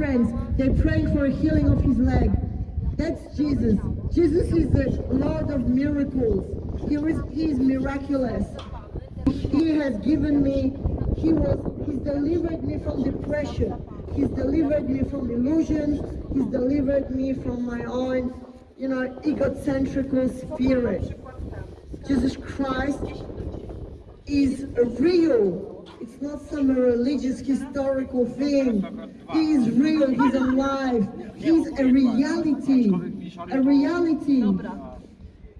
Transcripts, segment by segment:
friends, they're praying for a healing of his leg. That's Jesus. Jesus is the Lord of miracles. He is, he is miraculous. He has given me, he was, he's delivered me from depression. He's delivered me from illusions. He's delivered me from my own, you know, egocentrical spirit. Jesus Christ is real. It's not some religious historical thing. He is real, he's alive. He's a reality. A reality.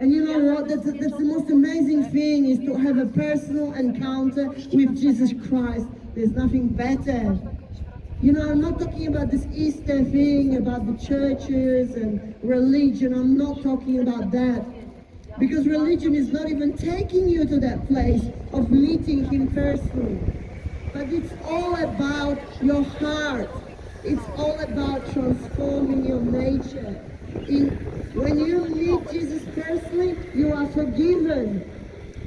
And you know what? That's, that's the most amazing thing is to have a personal encounter with Jesus Christ. There's nothing better. You know, I'm not talking about this Easter thing, about the churches and religion. I'm not talking about that. Because religion is not even taking you to that place of meeting Him personally. But it's all about your heart. It's all about transforming your nature. In, when you meet Jesus personally, you are forgiven.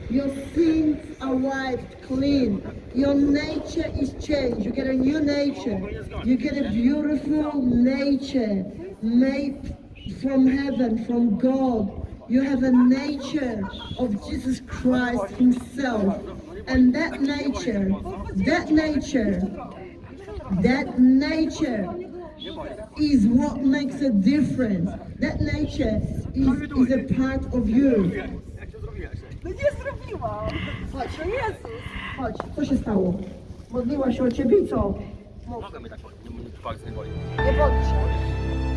Your sins are wiped clean. Your nature is changed. You get a new nature. You get a beautiful nature made from heaven, from God. You have a nature of Jesus Christ himself. And that nature, that nature, that nature is what makes a difference. That nature is, is a part of you. No nie zrobiłam. Chodź, no Jezus. Chodź, co się stało? Modliła się o ciebie i co? Mogę mi tak, nie, nie, nie,